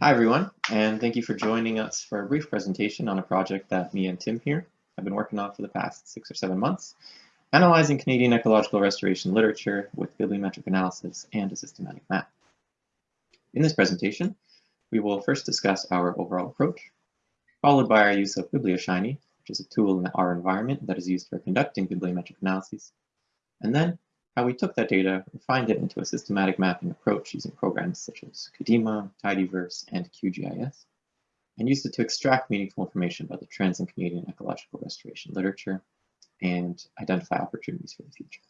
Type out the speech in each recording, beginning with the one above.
Hi, everyone, and thank you for joining us for a brief presentation on a project that me and Tim here have been working on for the past six or seven months, analyzing Canadian ecological restoration literature with bibliometric analysis and a systematic map. In this presentation, we will first discuss our overall approach, followed by our use of BiblioShiny, which is a tool in our environment that is used for conducting bibliometric analyses, and then how we took that data, refined it into a systematic mapping approach using programs such as CADIMA, Tidyverse, and QGIS, and used it to extract meaningful information about the trends in Canadian ecological restoration literature and identify opportunities for the future.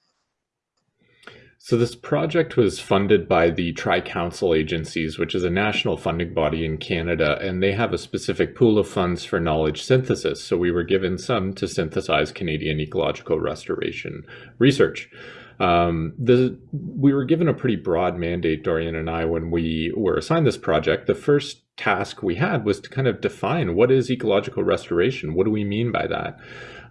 So this project was funded by the Tri-Council Agencies, which is a national funding body in Canada, and they have a specific pool of funds for knowledge synthesis. So we were given some to synthesize Canadian ecological restoration research. Um, the, we were given a pretty broad mandate, Dorian and I, when we were assigned this project. The first task we had was to kind of define what is ecological restoration? What do we mean by that?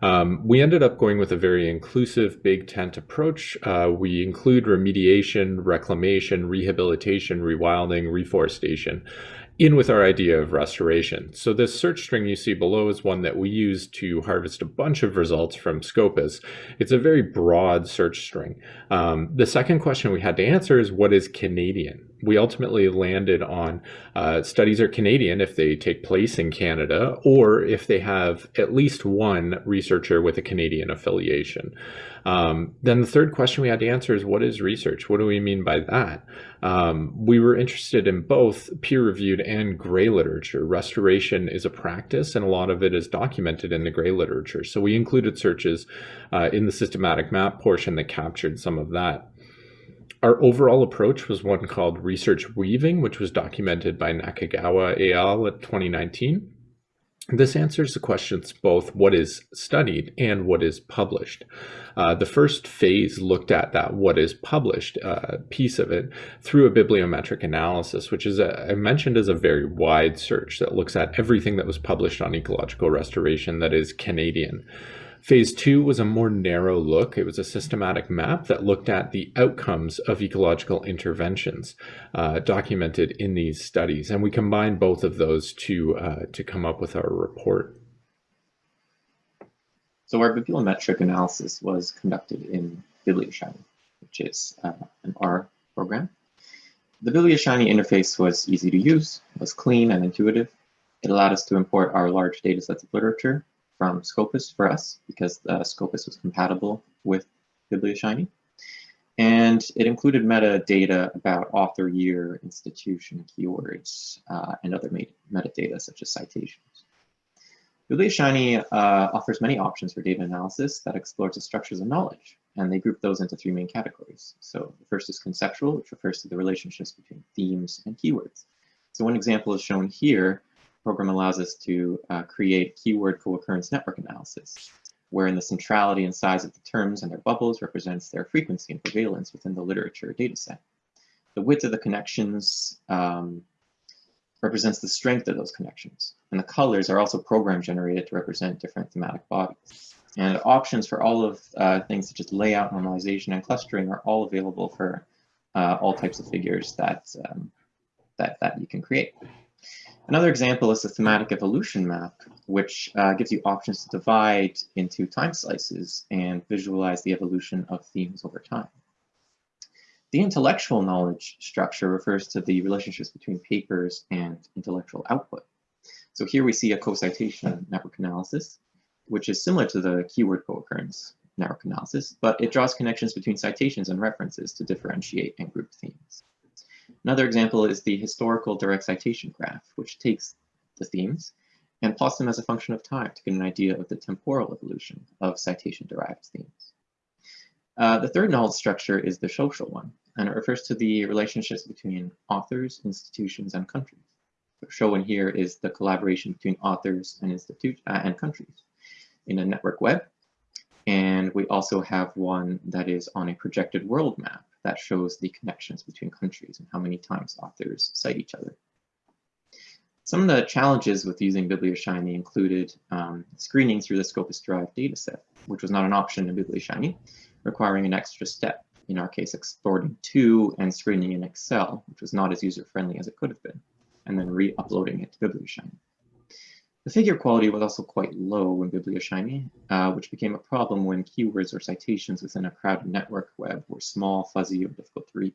Um, we ended up going with a very inclusive big tent approach. Uh, we include remediation, reclamation, rehabilitation, rewilding, reforestation in with our idea of restoration. So this search string you see below is one that we use to harvest a bunch of results from Scopus. It's a very broad search string. Um, the second question we had to answer is what is Canadian? We ultimately landed on uh, studies are Canadian if they take place in Canada or if they have at least one researcher with a Canadian affiliation. Um, then the third question we had to answer is what is research? What do we mean by that? Um, we were interested in both peer-reviewed and gray literature. Restoration is a practice and a lot of it is documented in the gray literature. So we included searches uh, in the systematic map portion that captured some of that. Our overall approach was one called Research Weaving, which was documented by Nakagawa et al. at 2019. This answers the questions both what is studied and what is published. Uh, the first phase looked at that what is published uh, piece of it through a bibliometric analysis, which is a, I mentioned as a very wide search that looks at everything that was published on ecological restoration that is Canadian. Phase two was a more narrow look. It was a systematic map that looked at the outcomes of ecological interventions uh, documented in these studies. And we combined both of those to, uh, to come up with our report. So our bibliometric analysis was conducted in BiblioShiny, which is uh, an R program. The BiblioShiny interface was easy to use, was clean and intuitive. It allowed us to import our large data sets of literature from Scopus for us because uh, Scopus was compatible with BiblioShiny. And it included metadata about author year, institution, keywords, uh, and other metadata such as citations. BiblioShiny uh, offers many options for data analysis that explores the structures of knowledge, and they group those into three main categories. So the first is conceptual, which refers to the relationships between themes and keywords. So one example is shown here program allows us to uh, create keyword co-occurrence network analysis, wherein the centrality and size of the terms and their bubbles represents their frequency and prevalence within the literature dataset. The width of the connections um, represents the strength of those connections. And the colors are also program generated to represent different thematic bodies. And options for all of uh, things such as layout, normalization, and clustering are all available for uh, all types of figures that, um, that, that you can create. Another example is the thematic evolution map, which uh, gives you options to divide into time slices and visualize the evolution of themes over time. The intellectual knowledge structure refers to the relationships between papers and intellectual output. So here we see a co-citation network analysis, which is similar to the keyword co-occurrence network analysis, but it draws connections between citations and references to differentiate and group themes. Another example is the historical direct citation graph, which takes the themes and plots them as a function of time to get an idea of the temporal evolution of citation-derived themes. Uh, the third knowledge structure is the social one, and it refers to the relationships between authors, institutions, and countries. Shown here is the collaboration between authors and, institute, uh, and countries in a network web. And we also have one that is on a projected world map that shows the connections between countries and how many times authors cite each other. Some of the challenges with using BiblioShiny included um, screening through the Scopus derived dataset, which was not an option in BiblioShiny, requiring an extra step, in our case exporting to and screening in Excel, which was not as user-friendly as it could have been. and then re-uploading it to BiblioShiny. The figure quality was also quite low in Biblioshiny, uh, which became a problem when keywords or citations within a crowded network web were small, fuzzy, or difficult to read.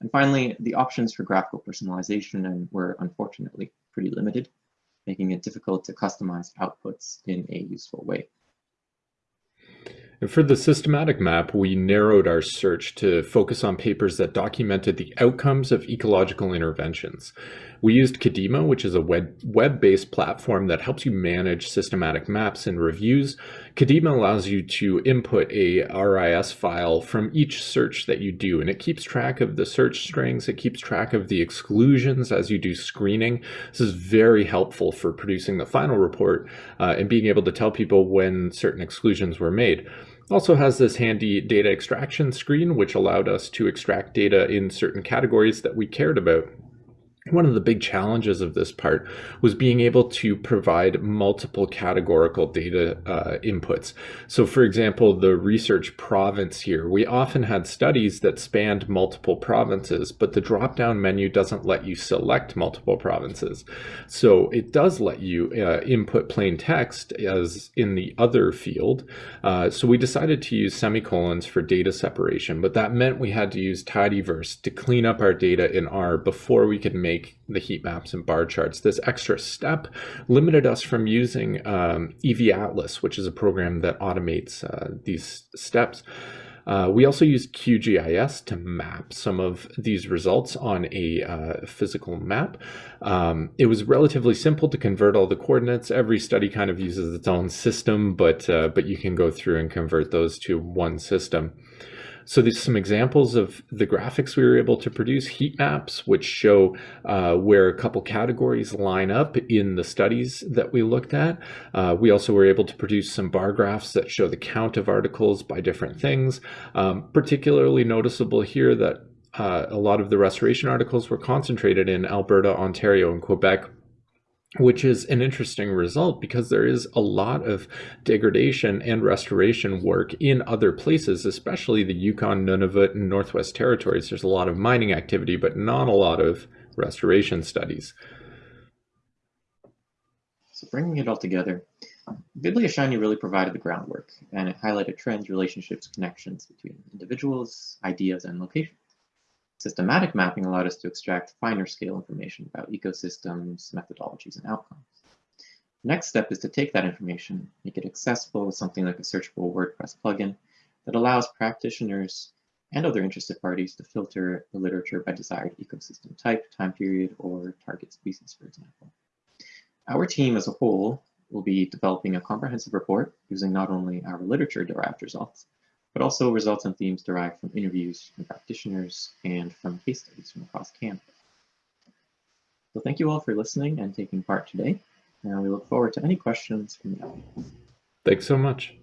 And finally, the options for graphical personalization were unfortunately pretty limited, making it difficult to customize outputs in a useful way. And for the systematic map, we narrowed our search to focus on papers that documented the outcomes of ecological interventions. We used CADIMA, which is a web-based platform that helps you manage systematic maps and reviews. CADIMA allows you to input a RIS file from each search that you do, and it keeps track of the search strings. It keeps track of the exclusions as you do screening. This is very helpful for producing the final report uh, and being able to tell people when certain exclusions were made. Also has this handy data extraction screen, which allowed us to extract data in certain categories that we cared about one of the big challenges of this part was being able to provide multiple categorical data uh, inputs. So for example, the research province here, we often had studies that spanned multiple provinces, but the drop-down menu doesn't let you select multiple provinces. So it does let you uh, input plain text as in the other field. Uh, so we decided to use semicolons for data separation, but that meant we had to use tidyverse to clean up our data in R before we could make make the heat maps and bar charts. This extra step limited us from using um, EviAtlas, which is a program that automates uh, these steps. Uh, we also used QGIS to map some of these results on a uh, physical map. Um, it was relatively simple to convert all the coordinates. Every study kind of uses its own system, but uh, but you can go through and convert those to one system. So there's some examples of the graphics we were able to produce, heat maps, which show uh, where a couple categories line up in the studies that we looked at. Uh, we also were able to produce some bar graphs that show the count of articles by different things. Um, particularly noticeable here that uh, a lot of the restoration articles were concentrated in Alberta, Ontario, and Quebec, which is an interesting result because there is a lot of degradation and restoration work in other places, especially the Yukon, Nunavut, and Northwest Territories. There's a lot of mining activity, but not a lot of restoration studies. So bringing it all together, BiblioShiny really provided the groundwork, and it highlighted trends, relationships, connections between individuals, ideas, and locations. Systematic mapping allowed us to extract finer scale information about ecosystems, methodologies, and outcomes. The next step is to take that information, make it accessible with something like a searchable WordPress plugin that allows practitioners and other interested parties to filter the literature by desired ecosystem type, time period, or target species, for example. Our team as a whole will be developing a comprehensive report using not only our literature-derived results, but also results and themes derived from interviews from practitioners and from case studies from across Canada. So thank you all for listening and taking part today, and we look forward to any questions from the audience. Thanks so much.